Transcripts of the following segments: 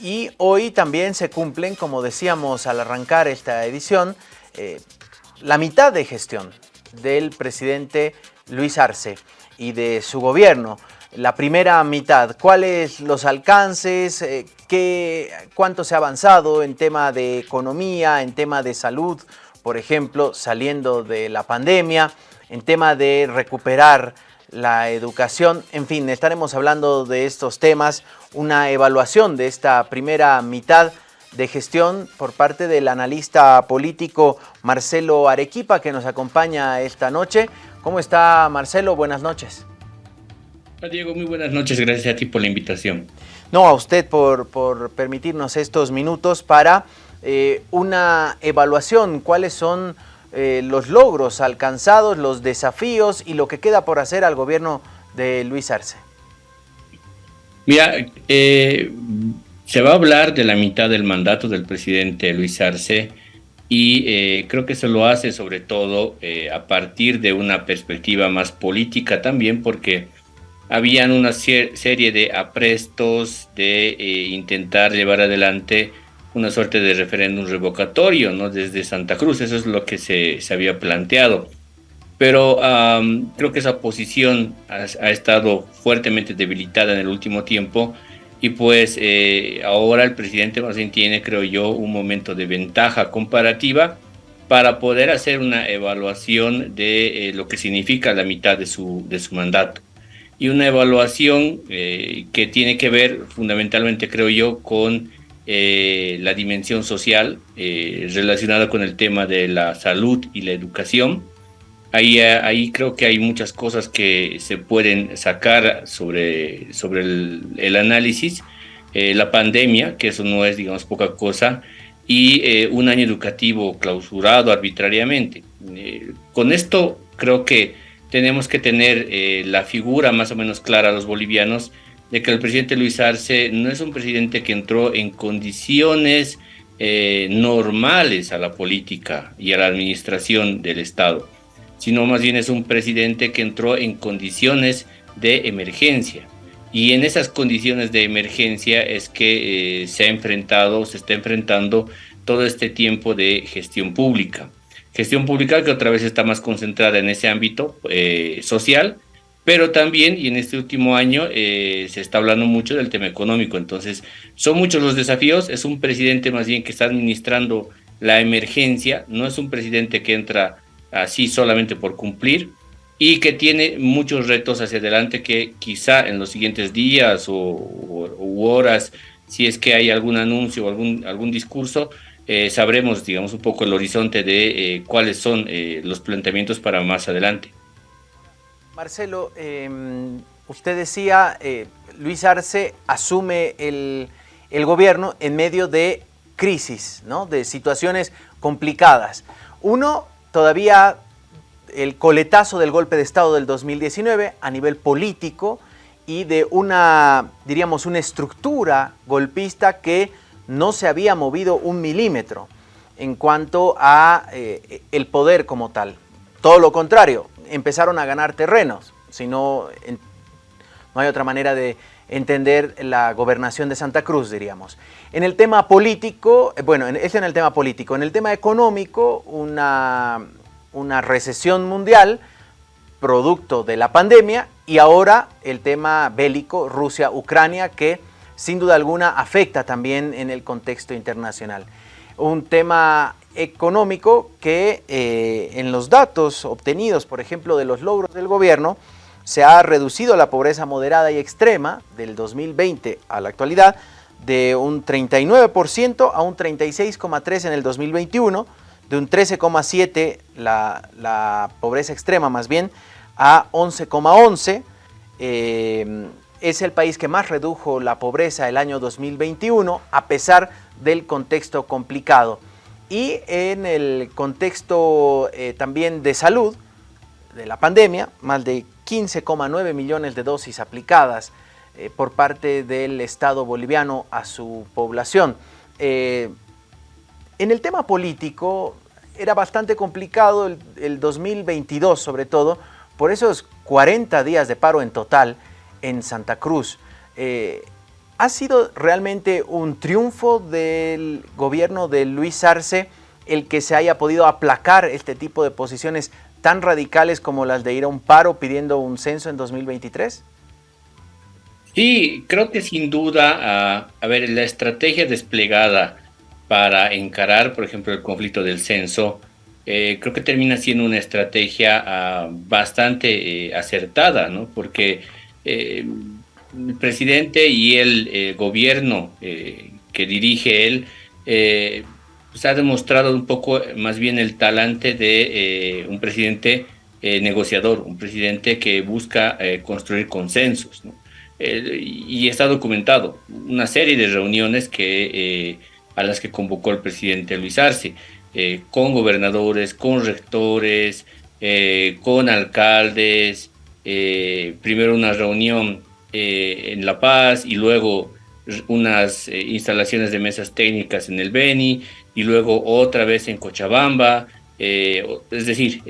Y hoy también se cumplen, como decíamos al arrancar esta edición, eh, la mitad de gestión del presidente Luis Arce y de su gobierno. La primera mitad, ¿cuáles los alcances? Eh, qué, ¿Cuánto se ha avanzado en tema de economía, en tema de salud, por ejemplo, saliendo de la pandemia, en tema de recuperar la educación. En fin, estaremos hablando de estos temas, una evaluación de esta primera mitad de gestión por parte del analista político Marcelo Arequipa que nos acompaña esta noche. ¿Cómo está Marcelo? Buenas noches. Hola Diego, muy buenas noches. Gracias a ti por la invitación. No, a usted por, por permitirnos estos minutos para eh, una evaluación. ¿Cuáles son eh, los logros alcanzados, los desafíos y lo que queda por hacer al gobierno de Luis Arce? Mira, eh, se va a hablar de la mitad del mandato del presidente Luis Arce y eh, creo que se lo hace sobre todo a partir de una perspectiva más política también porque habían una serie de aprestos de intentar llevar adelante una suerte de referéndum revocatorio, ¿no? Desde Santa Cruz, eso es lo que se, se había planteado. Pero creo que esa posición ha, estado fuertemente debilitada en el último tiempo y pues eh, ahora el presidente bien tiene, creo yo, un momento de ventaja comparativa para poder hacer una evaluación de eh, lo que significa la mitad de su, de su mandato. Y una evaluación eh, que tiene que ver fundamentalmente, creo yo, con eh, la dimensión social eh, relacionada con el tema de la salud y la educación. Ahí, eh, ahí creo que hay muchas cosas que se pueden sacar sobre, sobre el, análisis. la pandemia, que eso no es, digamos, poca cosa, y un año educativo clausurado arbitrariamente. con esto creo que tenemos que tener la figura más o menos clara a los bolivianos de que el presidente Luis Arce no es un presidente que entró en condiciones eh, normales a la política y a la administración del Estado, sino más bien es un presidente que entró en condiciones de emergencia. Y en esas condiciones de emergencia es que eh, se ha enfrentado, se está enfrentando todo este tiempo de gestión pública. Gestión pública que otra vez está más concentrada en ese ámbito eh, social, pero también, y en este último año, eh, se está hablando mucho del tema económico. Entonces, son muchos los desafíos. Es un presidente más bien que está administrando la emergencia, no es un presidente que entra así solamente por cumplir y que tiene muchos retos hacia adelante que quizá en los siguientes días o, u horas, si es que hay algún anuncio o algún, algún discurso, eh, sabremos, digamos, un poco el horizonte de eh, cuáles son los planteamientos para más adelante. Marcelo, em, usted decía, eh, Luis Arce asume el, gobierno en medio de crisis, ¿no? de situaciones complicadas. Uno, todavía el coletazo del golpe de Estado del 2019 a nivel político y de una, diríamos, una estructura golpista que no se había movido un milímetro en cuanto a eh, el poder como tal. Todo lo contrario, empezaron a ganar terrenos, si no, no hay otra manera de entender la gobernación de Santa Cruz, diríamos. En el tema político, eh, bueno, es en el tema político. En el tema económico, una, una recesión mundial, producto de la pandemia, y ahora el tema bélico Rusia-Ucrania, que sin duda alguna afecta también en el contexto internacional. Un tema económico que eh, en los datos obtenidos, por ejemplo, de los logros del gobierno, se ha reducido la pobreza moderada y extrema del 2020 a la actualidad de un 39% a un 36,3% en el 2021, de un 13,7% la, pobreza extrema más bien a 11,11%. Eh, es el país que más redujo la pobreza el año 2021 a pesar del contexto complicado. Y en el contexto eh, también de salud, de la pandemia, más de 15,9 millones de dosis aplicadas eh, por parte del Estado boliviano a su población. Eh, en el tema político era bastante complicado el, 2022 sobre todo, por esos 40 días de paro en total en Santa Cruz. ¿Ha sido realmente un triunfo del gobierno de Luis Arce el que se haya podido aplacar este tipo de posiciones tan radicales como las de ir a un paro pidiendo un censo en 2023? Sí, creo que sin duda, a, ver, la estrategia desplegada para encarar, por ejemplo, el conflicto del censo, eh, creo que termina siendo una estrategia ah, bastante eh, acertada, ¿no? Porque eh, el presidente y el gobierno que dirige él pues ha demostrado un poco más bien el talante de un presidente negociador, un presidente que busca construir consensos, y está documentado una serie de reuniones que, a las que convocó el presidente Luis Arce. Eh, con gobernadores, con rectores, eh, con alcaldes, eh, primero una reunión en La Paz y luego unas instalaciones de mesas técnicas en el Beni y luego otra vez en Cochabamba. es decir,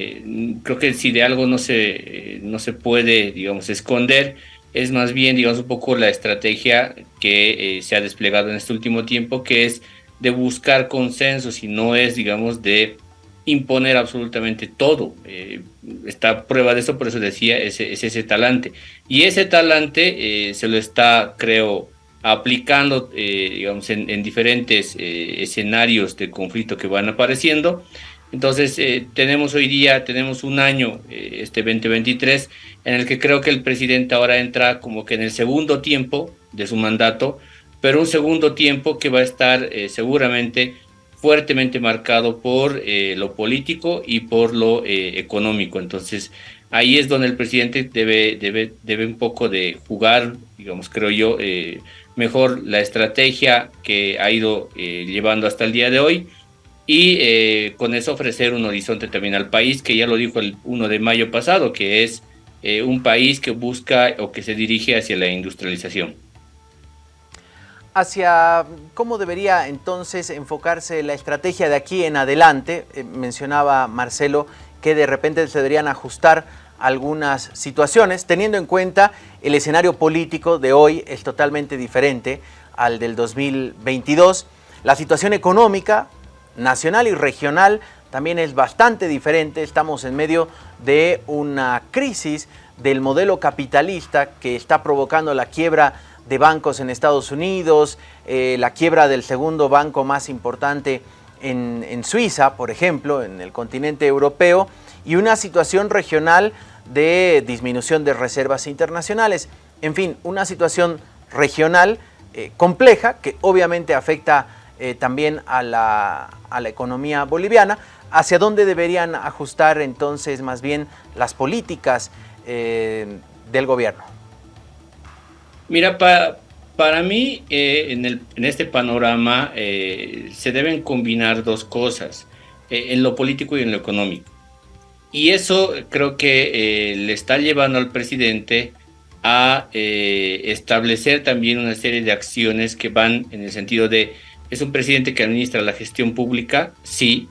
creo que si de algo no se, no se puede, digamos, esconder, es más bien, digamos, un poco la estrategia que se ha desplegado en este último tiempo, que es de buscar consensos y no es, digamos, de imponer absolutamente todo. Eh, está prueba de eso, por eso decía, es, ese talante. Y ese talante eh, se lo está, creo, aplicando, eh, digamos, en, diferentes escenarios de conflicto que van apareciendo. Entonces, tenemos hoy día, tenemos un año, este 2023, en el que creo que el presidente ahora entra como que en el segundo tiempo de su mandato, pero un segundo tiempo que va a estar eh, seguramente fuertemente marcado por eh, lo político y por lo eh, económico. Entonces, ahí es donde el presidente debe, debe, debe un poco de jugar, digamos, creo yo, mejor la estrategia que ha ido llevando hasta el día de hoy y con eso ofrecer un horizonte también al país, que ya lo dijo el 1 de mayo pasado, que es un país que busca o que se dirige hacia la industrialización hacia cómo debería entonces enfocarse la estrategia de aquí en adelante. Eh, mencionaba Marcelo que de repente se deberían ajustar algunas situaciones, teniendo en cuenta el escenario político de hoy es totalmente diferente al del 2022. La situación económica nacional y regional también es bastante diferente. Estamos en medio de una crisis del modelo capitalista que está provocando la quiebra de bancos en Estados Unidos, eh, la quiebra del segundo banco más importante en, Suiza, por ejemplo, en el continente europeo, y una situación regional de disminución de reservas internacionales. En fin, una situación regional eh, compleja que obviamente afecta eh, también a la, a la, economía boliviana. ¿Hacia dónde deberían ajustar entonces más bien las políticas del gobierno? Mira, para mí eh, en, el, en, este panorama eh, se deben combinar dos cosas, eh, en lo político y en lo económico. Y eso creo que le está llevando al presidente a establecer también una serie de acciones que van en el sentido de, es un presidente que administra la gestión pública, sí,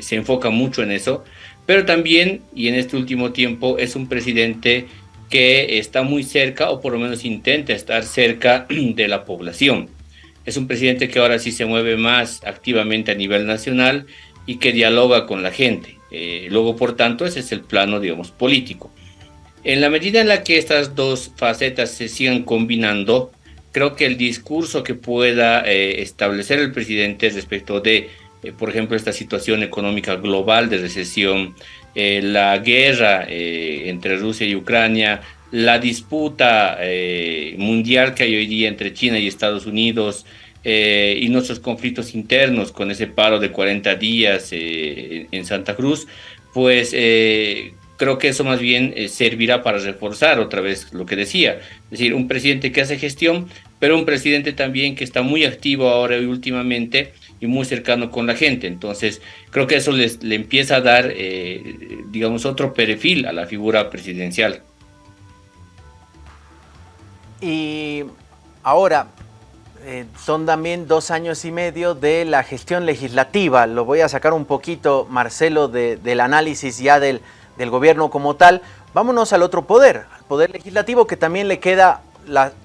se enfoca mucho en eso, pero también, y en este último tiempo, es un presidente que está muy cerca o por lo menos intenta estar cerca de la población. Es un presidente que ahora sí se mueve más activamente a nivel nacional y que dialoga con la gente. Eh, luego, por tanto, ese es el plano, digamos, político. En la medida en la que estas dos facetas se sigan combinando, creo que el discurso que pueda eh, establecer el presidente respecto de, eh, por ejemplo, esta situación económica global de recesión, eh, la guerra eh, entre Rusia y Ucrania, la disputa eh, mundial que hay hoy día entre China y Estados Unidos y nuestros conflictos internos con ese paro de 40 días en Santa Cruz, pues creo que eso más bien servirá para reforzar otra vez lo que decía, es decir, un presidente que hace gestión, pero un presidente también que está muy activo ahora y últimamente y muy cercano con la gente. Entonces, creo que eso les, le empieza a dar, eh, digamos, otro perfil a la figura presidencial. Y ahora, eh, son también dos años y medio de la gestión legislativa. Lo voy a sacar un poquito, Marcelo, del análisis ya del, del gobierno como tal. Vámonos al otro poder, al poder legislativo, que también le queda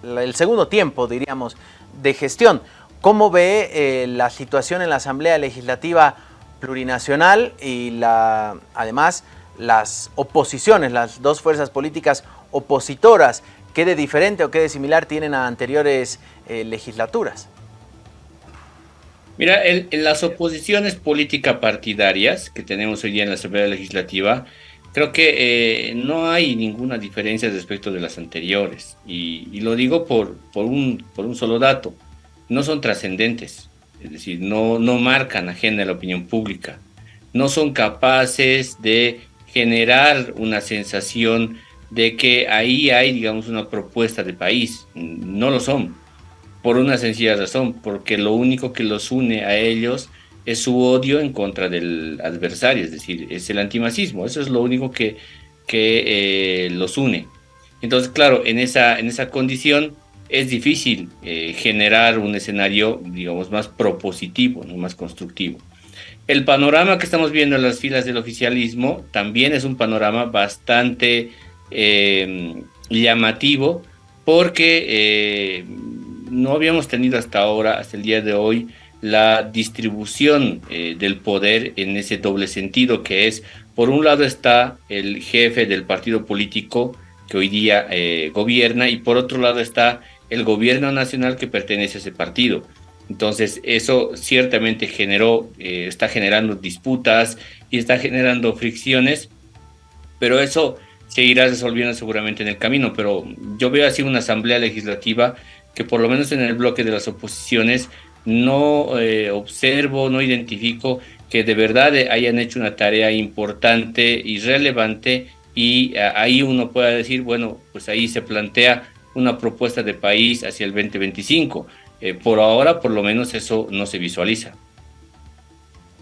el segundo tiempo, diríamos, de gestión. ¿Cómo ve eh, la situación en la Asamblea Legislativa Plurinacional y además las oposiciones, las dos fuerzas políticas opositoras? ¿Qué de diferente o qué de similar tienen a anteriores eh, legislaturas? Mira, en, las oposiciones políticas partidarias que tenemos hoy día en la Asamblea Legislativa, creo que eh, no hay ninguna diferencia respecto de las anteriores. Y, lo digo por un solo dato no son trascendentes, es decir, no, no marcan agenda de la opinión pública, no son capaces de generar una sensación de que ahí hay, digamos, una propuesta de país. No lo son, por una sencilla razón, porque lo único que los une a ellos es su odio en contra del adversario, es decir, es el antimacismo, eso es lo único que, que eh, los une. Entonces, claro, en esa, en esa condición, es difícil eh, generar un escenario, digamos, más propositivo, ¿no? más constructivo. El panorama que estamos viendo en las filas del oficialismo también es un panorama bastante eh, llamativo porque eh, no habíamos tenido hasta ahora, hasta el día de hoy, la distribución del poder en ese doble sentido que es, por un lado está el jefe del partido político que hoy día gobierna y por otro lado está el gobierno nacional que pertenece a ese partido. Entonces, eso ciertamente generó, eh, está generando disputas y está generando fricciones, pero eso se irá resolviendo seguramente en el camino. Pero yo veo así una asamblea legislativa que por lo menos en el bloque de las oposiciones no eh, observo, no identifico que de verdad hayan hecho una tarea importante y relevante y ahí uno pueda decir, bueno, pues ahí se plantea una propuesta de país hacia el 2025. Eh, por ahora, por lo menos, eso no se visualiza.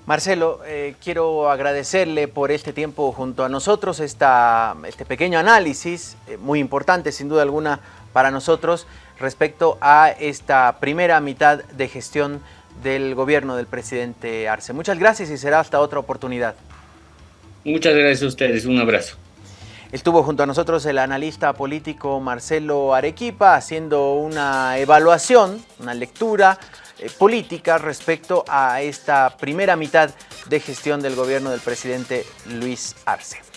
Marcelo, eh, quiero agradecerle por este tiempo junto a nosotros, esta, este pequeño análisis, eh, muy importante sin duda alguna para nosotros, respecto a esta primera mitad de gestión del gobierno del presidente Arce. Muchas gracias y será hasta otra oportunidad. Muchas gracias a ustedes, un abrazo. Estuvo junto a nosotros el analista político Marcelo Arequipa haciendo una evaluación, una lectura eh, política respecto a esta primera mitad de gestión del gobierno del presidente Luis Arce.